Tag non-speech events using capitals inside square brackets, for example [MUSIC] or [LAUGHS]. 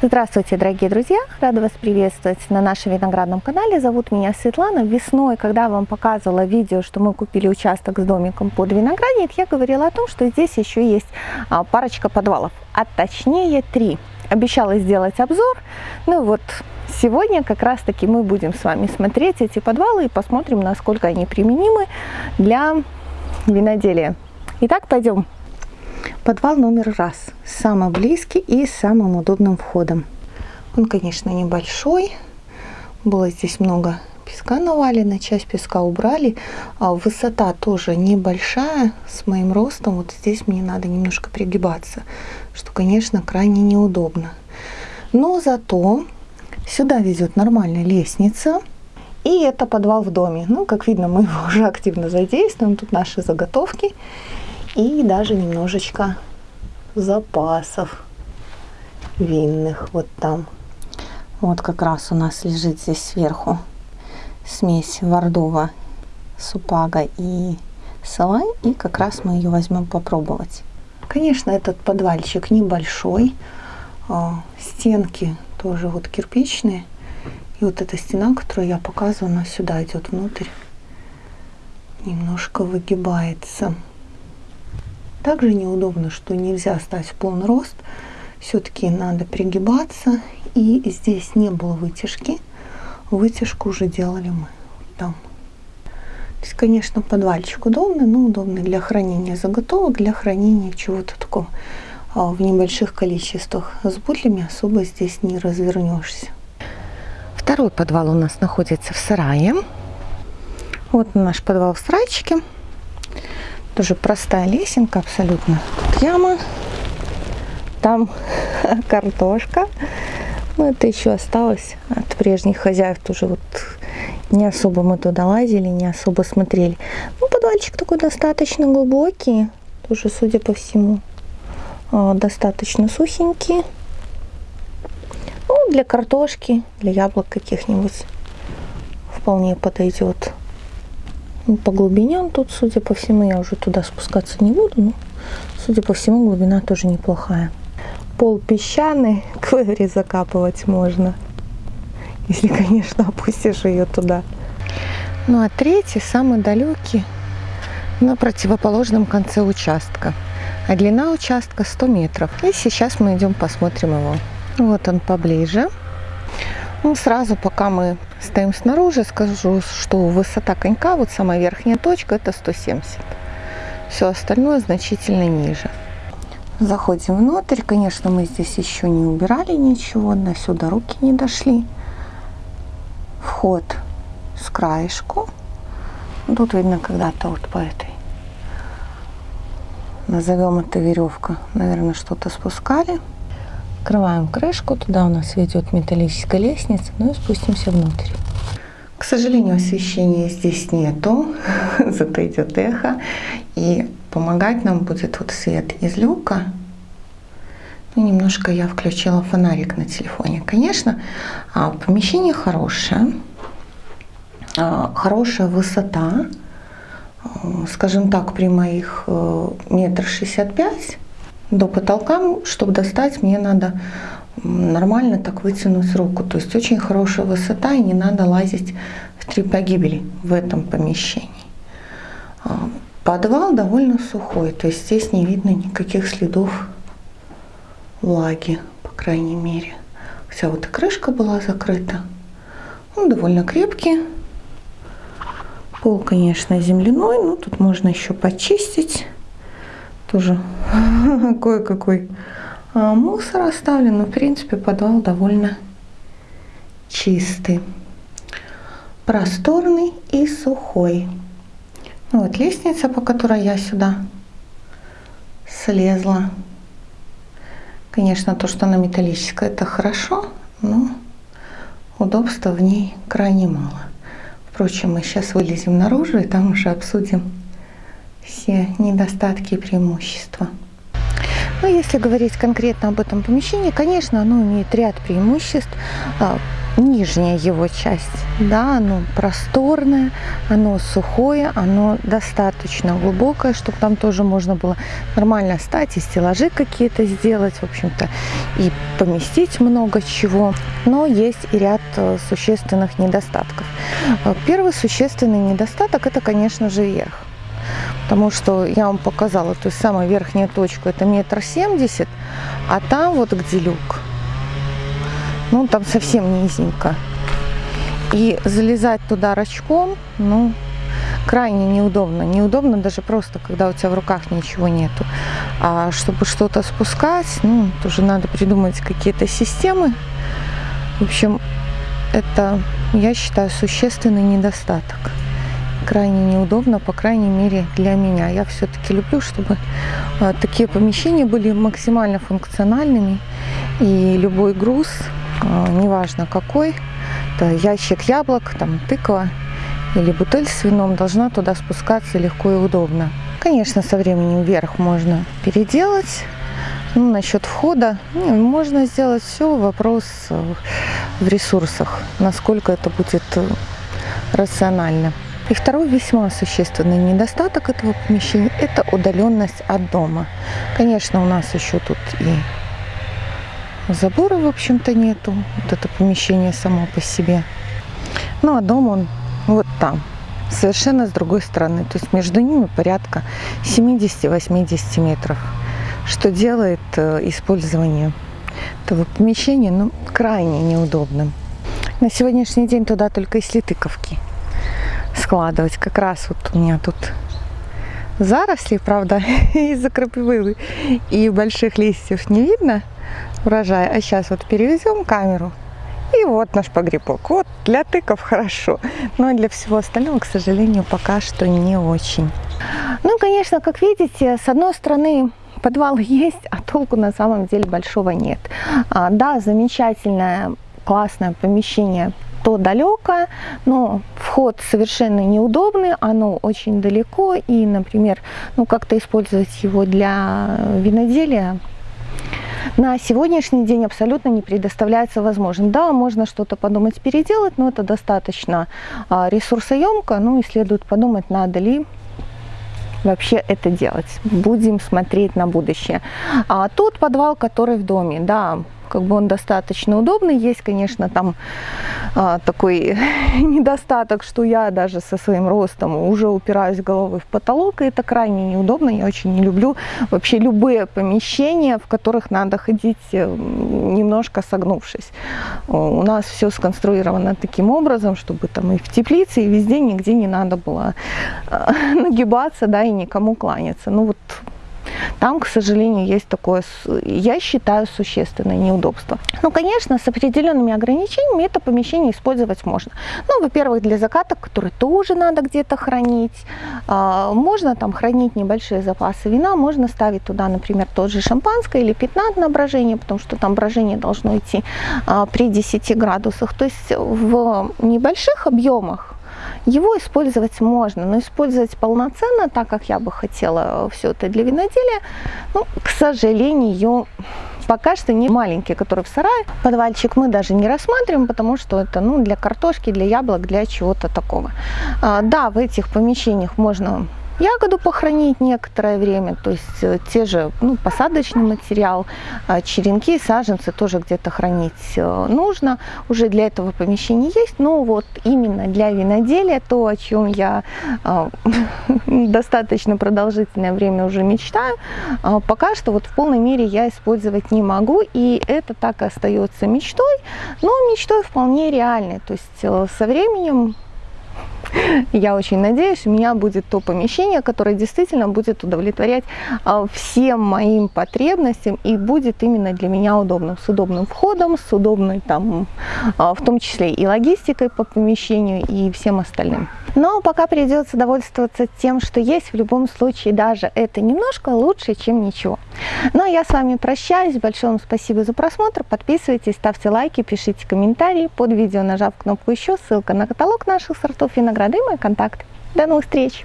Здравствуйте, дорогие друзья! Рада вас приветствовать на нашем виноградном канале. Зовут меня Светлана. Весной, когда я вам показывала видео, что мы купили участок с домиком под виноградник, я говорила о том, что здесь еще есть а, парочка подвалов, а точнее три. Обещала сделать обзор, ну вот сегодня как раз таки мы будем с вами смотреть эти подвалы и посмотрим, насколько они применимы для виноделия. Итак, пойдем Подвал номер раз, самый близкий и самым удобным входом. Он, конечно, небольшой, было здесь много песка навалено, часть песка убрали. А высота тоже небольшая, с моим ростом, вот здесь мне надо немножко пригибаться, что, конечно, крайне неудобно. Но зато сюда везет нормальная лестница, и это подвал в доме. Ну, как видно, мы его [LAUGHS] уже активно задействуем. Тут наши заготовки и даже немножечко запасов винных вот там. Вот как раз у нас лежит здесь сверху смесь Вардова, Супага и Салай. И как раз мы ее возьмем попробовать. Конечно, этот подвальчик небольшой. А, стенки тоже вот кирпичные. И вот эта стена, которую я показываю, она сюда идет внутрь. Немножко выгибается. Также неудобно, что нельзя стать в полный рост. Все-таки надо пригибаться. И здесь не было вытяжки. Вытяжку уже делали мы там. То есть, конечно, подвальчик удобный, но удобный для хранения заготовок, для хранения чего-то такого а, в небольших количествах. С бутлями особо здесь не развернешься. Второй подвал у нас находится в сарае. Вот наш подвал в сарайчике. Тоже простая лесенка абсолютно. Тут яма. Там [LAUGHS] картошка. Ну, это еще осталось от прежних хозяев. Тоже вот не особо мы туда лазили, не особо смотрели. Ну, подвальчик такой достаточно глубокий. Тоже, судя по всему, а, достаточно сухенький. Ну, для картошки, для яблок каких-нибудь вполне подойдет. Ну, по глубине он тут, судя по всему, я уже туда спускаться не буду, но, судя по всему, глубина тоже неплохая. Пол песчаный, [LAUGHS] квери закапывать можно, если, конечно, опустишь ее туда. Ну а третий, самый далекий, на противоположном конце участка. А длина участка 100 метров. И сейчас мы идем посмотрим его. Вот он поближе. Ну, сразу, пока мы стоим снаружи, скажу, что высота конька, вот самая верхняя точка, это 170. Все остальное значительно ниже. Заходим внутрь. Конечно, мы здесь еще не убирали ничего, до сюда руки не дошли. Вход с краешку. Тут видно когда-то вот по этой, назовем это веревка, наверное, что-то спускали. Открываем крышку, туда у нас ведет металлическая лестница, ну и спустимся внутрь. К сожалению, освещения здесь нету, [LAUGHS] зато идет эхо. И помогать нам будет вот свет из люка. Ну, немножко я включила фонарик на телефоне. Конечно, а, помещение хорошее, а, хорошая высота. Скажем так, при моих э, метр шестьдесят пять до потолка, чтобы достать, мне надо нормально так вытянуть руку. То есть очень хорошая высота и не надо лазить в три погибели в этом помещении. А, подвал довольно сухой, то есть здесь не видно никаких следов влаги, по крайней мере. Вся вот крышка была закрыта. Он довольно крепкий. Пол, конечно, земляной, но тут можно еще почистить. Тоже [LAUGHS] кое-какой а, мусор оставлен, но в принципе подвал довольно чистый, просторный и сухой. Ну, вот лестница, по которой я сюда слезла. Конечно, то, что она металлическая, это хорошо, но удобства в ней крайне мало. Впрочем, мы сейчас вылезем наружу и там уже обсудим все недостатки и преимущества. Ну, если говорить конкретно об этом помещении, конечно, оно имеет ряд преимуществ. А, нижняя его часть. Да, оно просторное, оно сухое, оно достаточно глубокое, чтобы там тоже можно было нормально стать и стеллажи какие-то сделать, в общем-то, и поместить много чего. Но есть и ряд э, существенных недостатков. Э, первый существенный недостаток – это, конечно же, верх. Потому что я вам показала, то есть самая верхняя точка это метр семьдесят, а там вот где люк, ну там совсем низенько. И залезать туда рачком, ну, крайне неудобно. Неудобно даже просто, когда у тебя в руках ничего нету. А чтобы что-то спускать, ну, тоже надо придумать какие-то системы. В общем, это, я считаю, существенный недостаток крайне неудобно, по крайней мере для меня. Я все-таки люблю, чтобы а, такие помещения были максимально функциональными. И любой груз, а, неважно какой, это ящик яблок, там тыква или бутыль с вином, должна туда спускаться легко и удобно. Конечно, со временем вверх можно переделать. Ну, насчет входа ну, можно сделать все, вопрос э, в ресурсах, насколько это будет э, рационально. И второй весьма существенный недостаток этого помещения – это удаленность от дома. Конечно, у нас еще тут и забора, в общем-то, нету. Вот это помещение само по себе. Ну, а дом он вот там, совершенно с другой стороны. То есть между ними порядка 70-80 метров, что делает э, использование этого помещения ну, крайне неудобным. На сегодняшний день туда только если тыковки складывать. Как раз вот у меня тут заросли, правда, [LAUGHS] из-за крапивы и больших листьев не видно урожая. А сейчас вот перевезем камеру. И вот наш погребок. Вот для тыков хорошо, но для всего остального, к сожалению, пока что не очень. Ну, конечно, как видите, с одной стороны, подвал [LAUGHS] есть, а толку на самом деле большого нет. А, да, замечательное, классное помещение то далеко, но вход совершенно неудобный, оно очень далеко, и, например, ну как-то использовать его для виноделия на сегодняшний день абсолютно не предоставляется возможным. Да, можно что-то подумать переделать, но это достаточно а, ресурсоемко, ну и следует подумать, надо ли вообще это делать. Будем смотреть на будущее. А тот подвал, который в доме, да, как бы он достаточно удобный. Есть, конечно, там а, такой [LAUGHS] недостаток, что я даже со своим ростом уже упираюсь головой в потолок, и это крайне неудобно. Я очень не люблю вообще любые помещения, в которых надо ходить э, немножко согнувшись. У нас все сконструировано таким образом, чтобы там и в теплице, и везде нигде не надо было а, [LAUGHS] нагибаться, да, и никому кланяться. Ну вот там, к сожалению, есть такое, я считаю, существенное неудобство. Ну, конечно, с определенными ограничениями это помещение использовать можно. Ну, во-первых, для закаток, которые тоже надо где-то хранить. А, можно там хранить небольшие запасы вина, можно ставить туда, например, тот же шампанское или пятнат на брожение, потому что там брожение должно идти а, при 10 градусах. То есть в небольших объемах его использовать можно, но использовать полноценно, так как я бы хотела все это для виноделия, ну, к сожалению, пока что не маленький, который в сарае. Подвальчик мы даже не рассматриваем, потому что это ну, для картошки, для яблок, для чего-то такого. А, да, в этих помещениях можно ягоду похоронить некоторое время, то есть э, те же ну, посадочный материал, а, черенки, саженцы тоже где-то хранить э, нужно. Уже для этого помещения есть, но вот именно для виноделия, то, о чем я а, [LAUGHS] достаточно продолжительное время уже мечтаю, а, пока что вот в полной мере я использовать не могу, и это так и остается мечтой, но мечтой вполне реальной, то есть э, со временем я очень надеюсь, у меня будет то помещение, которое действительно будет удовлетворять а, всем моим потребностям и будет именно для меня удобным, с удобным входом, с удобной там, а, в том числе и логистикой по помещению и всем остальным. Но пока придется довольствоваться тем, что есть, в любом случае даже это немножко лучше, чем ничего. Ну а я с вами прощаюсь, большое вам спасибо за просмотр, подписывайтесь, ставьте лайки, пишите комментарии, под видео нажав кнопку еще, ссылка на каталог наших сортов винограда мои контакты. До новых встреч!